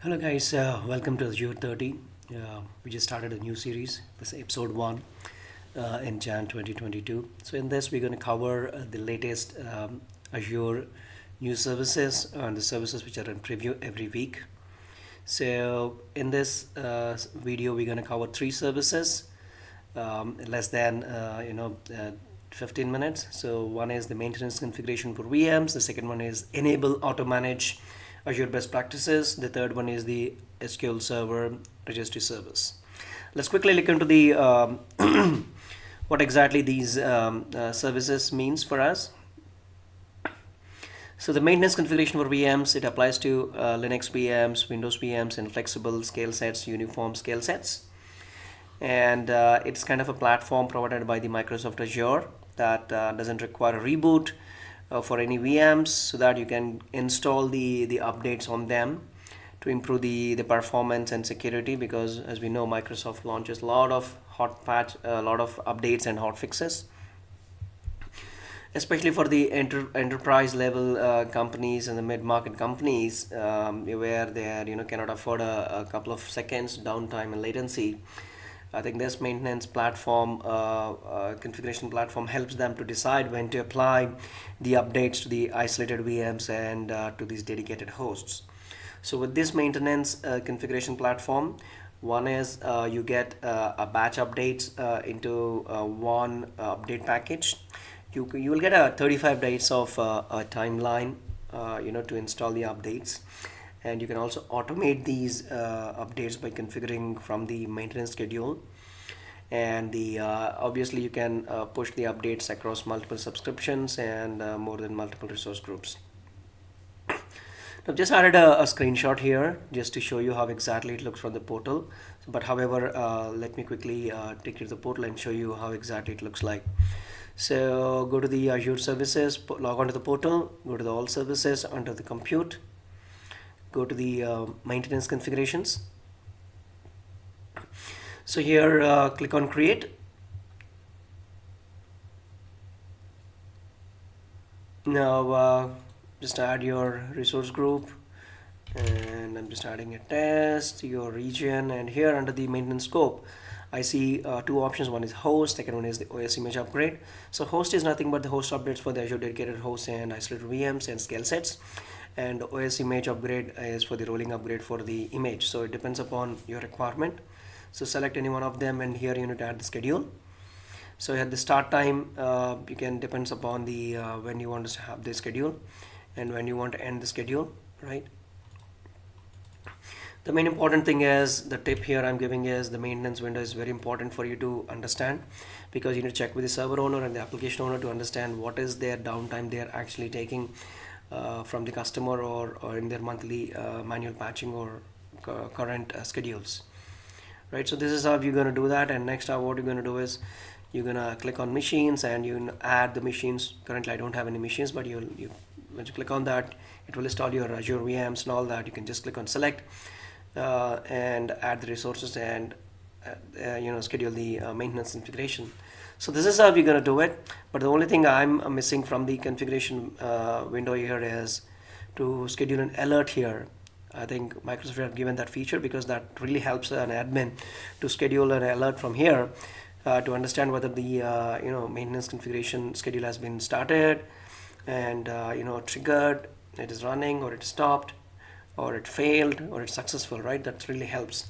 Hello guys, uh, welcome to Azure 30. Uh, we just started a new series. This is episode 1 uh, in Jan 2022. So in this we're going to cover uh, the latest um, Azure new services and the services which are in preview every week. So in this uh, video we're going to cover three services um, less than uh, you know uh, 15 minutes. So one is the maintenance configuration for VMs. The second one is enable auto manage Azure best practices. The third one is the SQL Server registry service. Let's quickly look into the um, what exactly these um, uh, services means for us. So the maintenance configuration for VMs, it applies to uh, Linux VMs, Windows VMs, and flexible scale sets, uniform scale sets. And uh, it's kind of a platform provided by the Microsoft Azure that uh, doesn't require a reboot uh, for any VMs so that you can install the, the updates on them to improve the, the performance and security because as we know Microsoft launches a lot of hot patch, a lot of updates and hot fixes. Especially for the enter, enterprise level uh, companies and the mid-market companies um, where they are, you know cannot afford a, a, couple of seconds downtime and latency I think this maintenance platform, uh, uh, configuration platform helps them to decide when to apply the updates to the isolated VMs and uh, to these dedicated hosts. So with this maintenance uh, configuration platform, one is uh, you get uh, a batch updates into one update package. You, you will get a 35 days of a timeline you know to install the updates and you can also automate these uh, updates by configuring from the maintenance schedule. And the uh, obviously you can uh, push the updates across multiple subscriptions and uh, more than multiple resource groups. I've just added a, a, screenshot here just to show you how exactly it looks from the portal. But however uh, let me quickly uh, take you to the portal and show you how exactly it looks like. So go to the Azure services log on to the portal go to the all services under the compute go to the uh, maintenance configurations. So here uh, click on create. Now uh, just add your resource group and I'm just adding a test your region and here under the maintenance scope I see uh, two options. One is host second one is the OS image upgrade. So host is nothing but the host updates for the Azure dedicated hosts and isolated VMs and scale sets and OS image upgrade is for the rolling upgrade for the image. So it depends upon your requirement. So select any one of them and here you need to add the schedule. So at the start time uh, you can depends upon the uh, when you want to have the schedule and when you want to end the schedule right? The main important thing is the tip here I'm giving is the maintenance window is very important for you to understand because you need to check with the server owner and the application owner to understand what is their downtime they are actually taking from the customer or, or in their monthly uh, manual patching or current uh, schedules. Right so this is how you're going to do that and next what you're going to do is you're going to click on machines and you add the machines. Currently I don't have any machines but you'll you when you click on that it will install your Azure VMs and all that. You can just click on select uh, and add the resources and uh, uh, you know schedule the maintenance configuration so this is how we're going to do it. But the only thing I'm missing from the configuration uh, window here is to schedule an alert here. I think Microsoft have given that feature because that really helps an admin to schedule an alert from here uh, to understand whether the uh, you know maintenance configuration schedule has been started and uh, you know triggered, it is running or it stopped or it failed or it's successful, right? That really helps.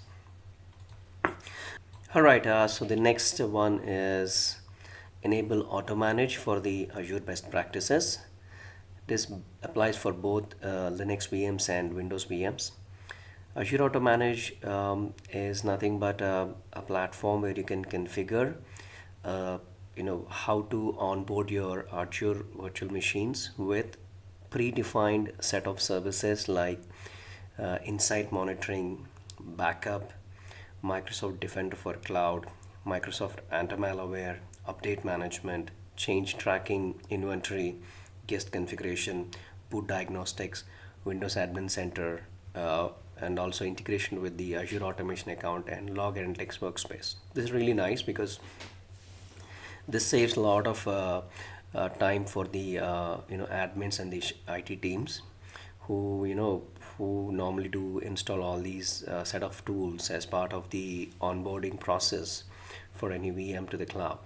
All right, uh, so the next one is enable auto manage for the Azure best practices. This applies for both uh, Linux VMs and Windows VMs. Azure Automanage um, is nothing but a, a, platform where you can configure uh, you know how to onboard your Azure virtual machines with predefined set of services like uh, insight monitoring, backup, Microsoft Defender for Cloud, Microsoft Anti-Malware, update management, change tracking, inventory, guest configuration, boot diagnostics, Windows Admin Center, uh, and also integration with the Azure Automation account and Log Analytics workspace. This is really nice because this saves a lot of uh, uh, time for the uh, you know admins and the IT teams who you know who normally do install all these uh, set of tools as part of the onboarding process for any VM to the cloud.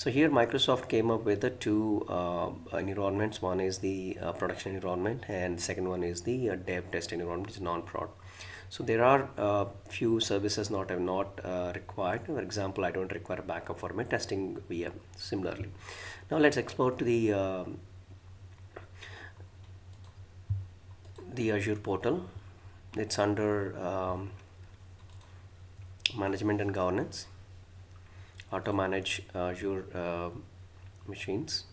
So here Microsoft came up with the two uh, environments. One is the uh, production environment and second one is the uh, dev test environment, which is non-prod. So there are uh, few services not have not uh, required. For example, I don't require backup for my testing VM. Similarly, now let's export to the um, the Azure portal. It's under um, management and governance. Auto manage your uh, machines.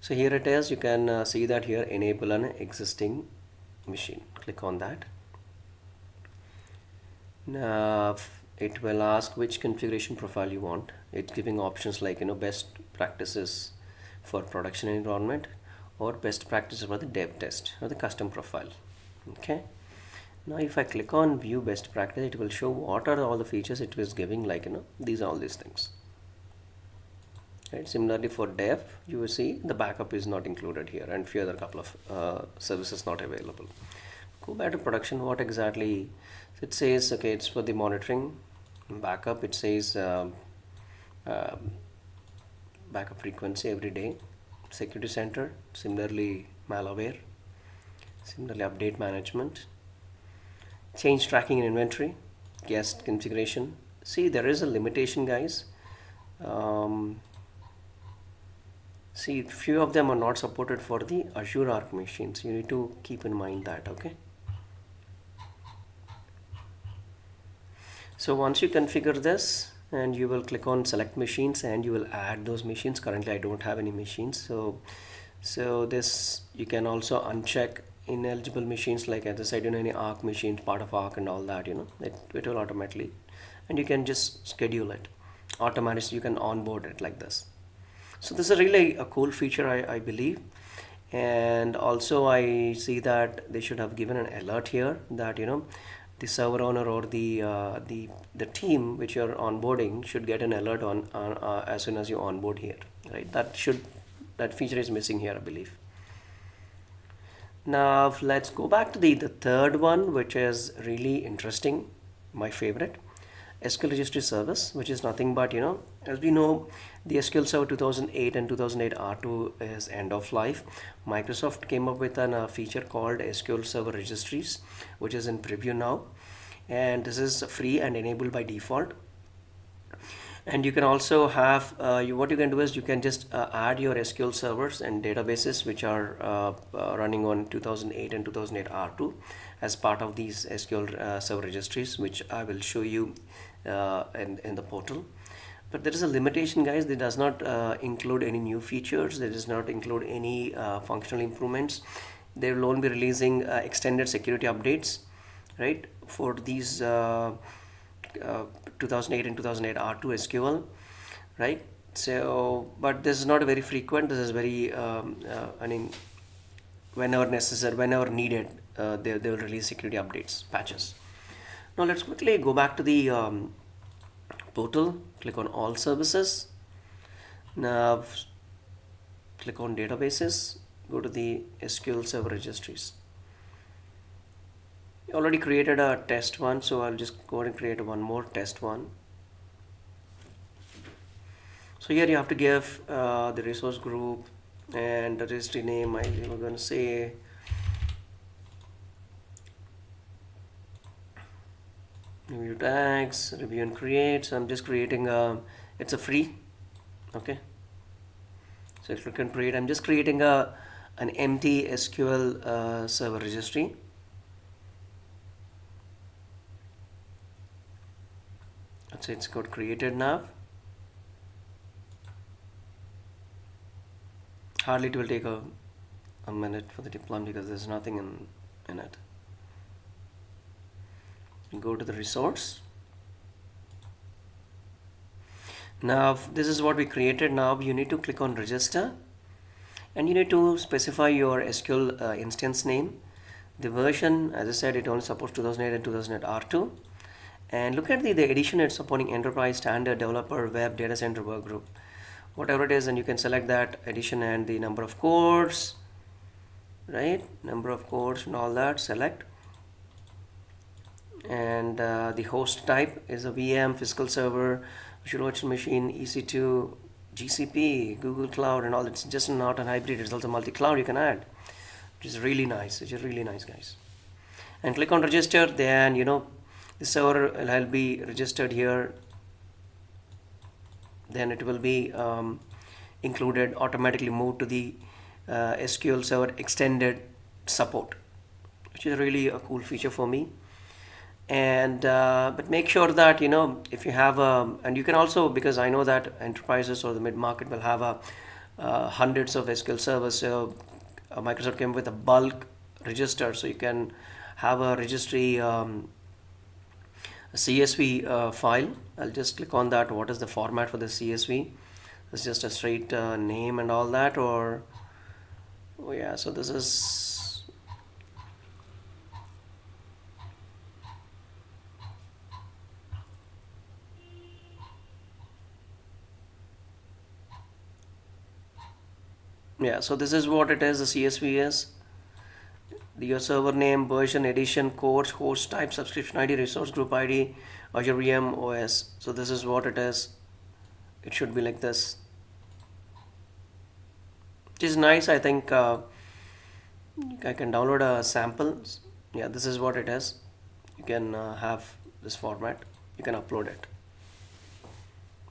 So here it is. You can uh, see that here enable an existing machine. Click on that now it will ask which configuration profile you want it's giving options like you know best practices for production environment or best practices for the dev test or the custom profile okay now if I click on view best practice it will show what are all the features it was giving like you know these are all these things. Right? Similarly for dev you will see the backup is not included here and few other couple of uh, services not available. Go back to production. What exactly? It says okay it's for the monitoring backup. It says uh, uh, backup frequency every day. Security center similarly malware. Similarly update management change tracking and inventory guest configuration. See there is a limitation guys. Um, see few of them are not supported for the Azure Arc machines. You need to keep in mind that okay? So once you configure this and you will click on select machines and you will add those machines. Currently I don't have any machines so so this you can also uncheck ineligible machines like as I said you know any ARC machines part of ARC and all that you know it, it will automatically and you can just schedule it. Automatically you can onboard it like this. So this is really a cool feature I, I believe. And also I see that they should have given an alert here that you know the server owner or the uh, the the team which you're onboarding should get an alert on uh, uh, as soon as you onboard here right? That should that feature is missing here I believe now let's go back to the the third one which is really interesting my favorite SQL registry service which is nothing but you know as we know the SQL Server 2008 and 2008 R2 is end of life. Microsoft came up with a uh, feature called SQL Server Registries which is in preview now. And this is free and enabled by default and you can also have uh, you, what you can do is you can just uh, add your SQL servers and databases which are uh, uh running on 2008 and 2008 R2 as part of these SQL uh, server registries which I will show you uh, in, in the portal. But there is a limitation guys. That does not include any new features. That does not include any functional improvements. They will only be releasing extended security updates right for these uh, uh, 2008 and 2008 R2 SQL right? So but this is not very frequent. This is very um, uh, I mean whenever necessary whenever needed uh, they, they will release security updates patches. Now let's quickly go back to the um, portal. Click on all services. Now click on databases. Go to the SQL server registries already created a test one so I'll just go and create one more test one. So here you have to give uh, the resource group and the registry name I'm going to say. Review tags review and create so I'm just creating a it's a free okay? So if you can create I'm just creating a an empty SQL uh, server registry so it's got created now. Hardly it will take a, a minute for the deployment because there's nothing in, in it. Go to the resource. Now this is what we created. Now you need to click on register and you need to specify your SQL uh, instance name. The version as I said it only supports 2008 and 2008 R2 and look at the, the edition it's supporting enterprise standard developer web data center workgroup whatever it is and you can select that edition and the number of cores right? Number of cores and all that select. And uh, the host type is a VM physical server virtual virtual machine EC2 GCP Google Cloud and all. It's just not a hybrid it's also multi-cloud you can add which is really nice which is really nice guys. And click on register then you know the server will be registered here. Then it will be um, included automatically moved to the uh, SQL Server extended support which is really a cool feature for me. And uh, but make sure that you know if you have a and you can also because I know that enterprises or the mid-market will have a uh, hundreds of SQL servers so uh, Microsoft came with a bulk register so you can have a registry um, a CSV uh, file. I'll just click on that. What is the format for the CSV it's just a straight uh, name and all that or oh yeah so this is yeah so this is what it is the CSV is your server name version edition course host type subscription ID resource group ID Azure VM OS so this is what it is. It should be like this. Which is nice I think uh, I can download a sample. Yeah this is what it is. You can uh, have this format. You can upload it.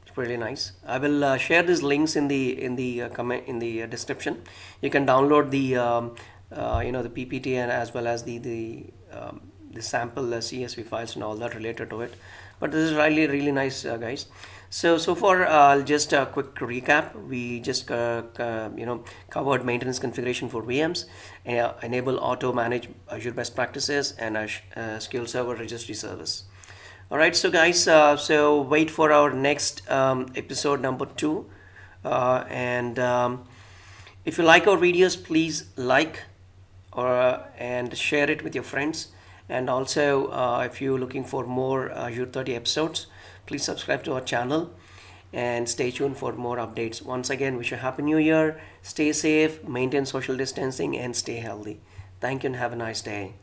It's pretty nice. I will uh, share these links in the in the uh, comment in the uh, description. You can download the um, uh, you know the PPT and as well as the the um, the sample CSV files and all that related to it but this is really really nice guys so, so far uh, I'll just a uh, quick recap. We just uh, uh, you know covered maintenance configuration for VMs, uh, enable auto manage Azure best practices, and a SQL Server registry service. All right, so guys, so wait for our next um, episode number two, and um, if you like our videos, please like or uh, and share it with your friends. And also, uh, if you're looking for more uh, Azure 30 episodes please subscribe to our channel and stay tuned for more updates. Once again wish you a happy new year. Stay safe maintain social distancing and stay healthy. Thank you and have a nice day